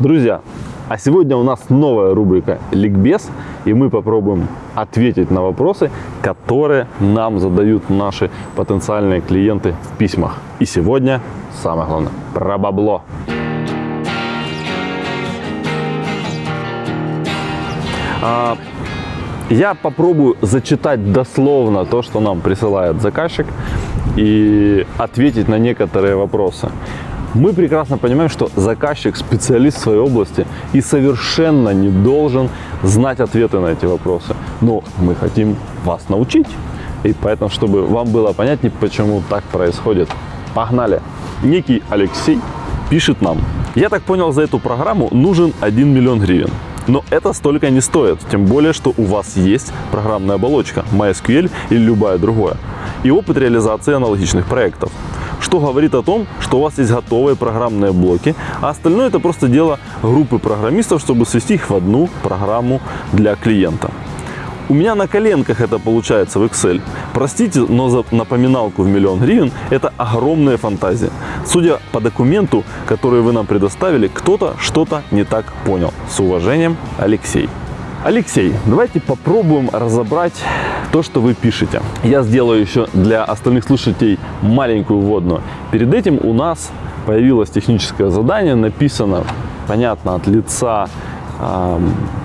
Друзья, а сегодня у нас новая рубрика «Ликбез», и мы попробуем ответить на вопросы, которые нам задают наши потенциальные клиенты в письмах. И сегодня самое главное – про бабло. А, я попробую зачитать дословно то, что нам присылает заказчик, и ответить на некоторые вопросы. Мы прекрасно понимаем, что заказчик специалист в своей области и совершенно не должен знать ответы на эти вопросы. Но мы хотим вас научить. И поэтому, чтобы вам было понятнее, почему так происходит. Погнали! Некий Алексей пишет нам. Я так понял, за эту программу нужен 1 миллион гривен. Но это столько не стоит, тем более, что у вас есть программная оболочка MySQL или любая другая, и опыт реализации аналогичных проектов что говорит о том, что у вас есть готовые программные блоки, а остальное это просто дело группы программистов, чтобы свести их в одну программу для клиента. У меня на коленках это получается в Excel. Простите, но за напоминалку в миллион гривен это огромная фантазия. Судя по документу, который вы нам предоставили, кто-то что-то не так понял. С уважением, Алексей. Алексей, давайте попробуем разобрать то, что вы пишете. Я сделаю еще для остальных слушателей маленькую вводную. Перед этим у нас появилось техническое задание, написано, понятно, от лица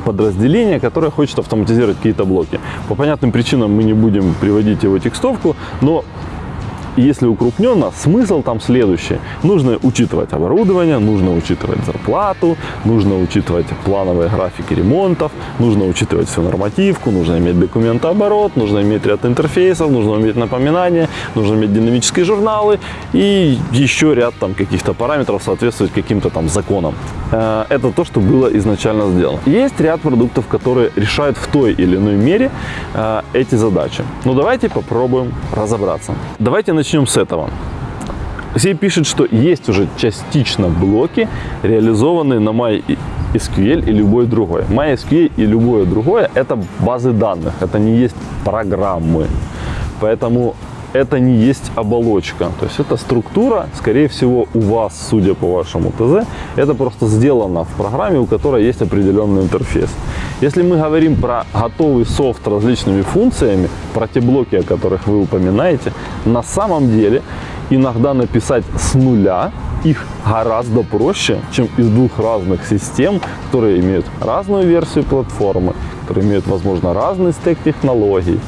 подразделения, которое хочет автоматизировать какие-то блоки. По понятным причинам мы не будем приводить его текстовку, но если укрупненно, смысл там следующий. Нужно учитывать оборудование, нужно учитывать зарплату, нужно учитывать плановые графики ремонтов, нужно учитывать всю нормативку, нужно иметь документооборот, нужно иметь ряд интерфейсов, нужно иметь напоминания, нужно иметь динамические журналы и еще ряд там каких-то параметров соответствовать каким-то там законам. Э, это то, что было изначально сделано. Есть ряд продуктов, которые решают в той или иной мере э, эти задачи. Но давайте попробуем разобраться. Давайте начнем начнем с этого. Алексей пишет, что есть уже частично блоки, реализованные на MySQL и любой другой. MySQL и любое другое – это базы данных, это не есть программы. Поэтому это не есть оболочка. То есть это структура, скорее всего, у вас, судя по вашему ТЗ, это просто сделано в программе, у которой есть определенный интерфейс. Если мы говорим про готовый софт с различными функциями, про те блоки, о которых вы упоминаете, на самом деле иногда написать с нуля их гораздо проще, чем из двух разных систем, которые имеют разную версию платформы, которые имеют, возможно, разный стек технологий,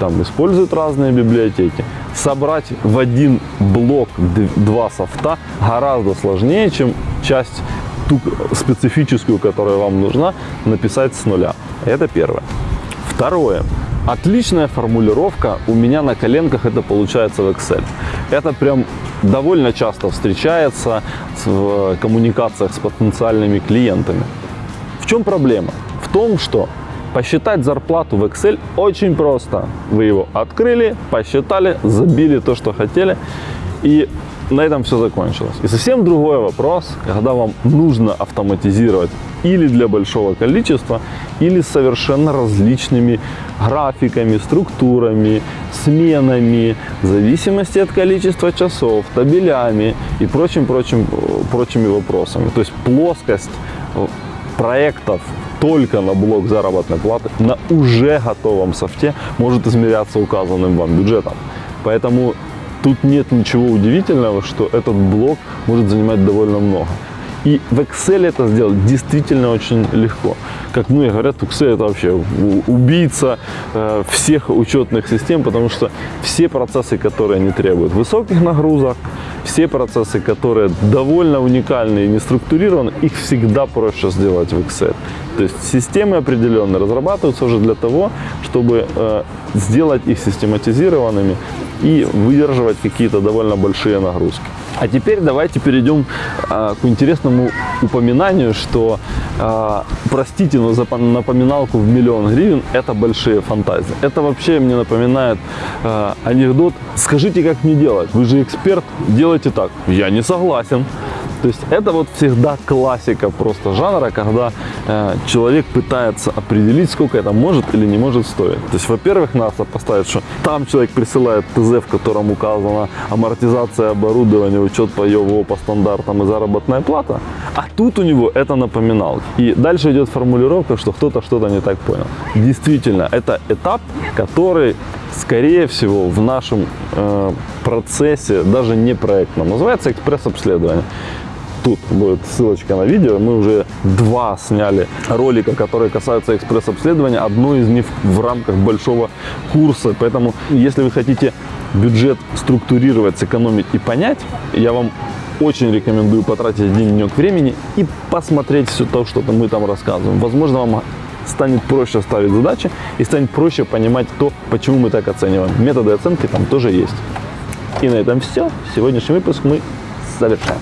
там используют разные библиотеки. Собрать в один блок два софта гораздо сложнее, чем часть ту специфическую, которая вам нужна, написать с нуля. Это первое. Второе. Отличная формулировка у меня на коленках это получается в Excel. Это прям довольно часто встречается в коммуникациях с потенциальными клиентами. В чем проблема? В том, что Посчитать зарплату в Excel очень просто. Вы его открыли, посчитали, забили то, что хотели, и на этом все закончилось. И совсем другой вопрос, когда вам нужно автоматизировать или для большого количества, или с совершенно различными графиками, структурами, сменами, в зависимости от количества часов, табелями и прочим-прочим прочими вопросами. То есть плоскость проектов только на блок заработной платы на уже готовом софте может измеряться указанным вам бюджетом. Поэтому тут нет ничего удивительного, что этот блок может занимать довольно много. И в Excel это сделать действительно очень легко. Как многие говорят, Excel это вообще убийца э, всех учетных систем, потому что все процессы, которые не требуют высоких нагрузок, все процессы, которые довольно уникальны и не структурированы, их всегда проще сделать в Excel. То есть системы определенные разрабатываются уже для того, чтобы э, сделать их систематизированными и выдерживать какие-то довольно большие нагрузки. А теперь давайте перейдем а, к интересному упоминанию, что, простите, но за напоминалку в миллион гривен это большие фантазии. Это вообще мне напоминает а, анекдот «Скажите, как мне делать? Вы же эксперт, делайте так». Я не согласен. То есть это вот всегда классика просто жанра, когда э, человек пытается определить, сколько это может или не может стоить. То есть, во-первых, надо поставить, что там человек присылает ТЗ, в котором указана амортизация оборудования, учет по ЕВО по стандартам и заработная плата, А тут у него это напоминал. И дальше идет формулировка, что кто-то что-то не так понял. Действительно, это этап, который, скорее всего, в нашем э, процессе, даже не проектном, называется экспресс-обследование. Тут будет ссылочка на видео. Мы уже два сняли ролика, которые касаются экспресс-обследования. Одно из них в рамках большого курса. Поэтому, если вы хотите бюджет структурировать, сэкономить и понять, я вам очень рекомендую потратить один денек времени и посмотреть все то, что мы там рассказываем. Возможно, вам станет проще ставить задачи и станет проще понимать то, почему мы так оцениваем. Методы оценки там тоже есть. И на этом все. Сегодняшний выпуск мы завершаем.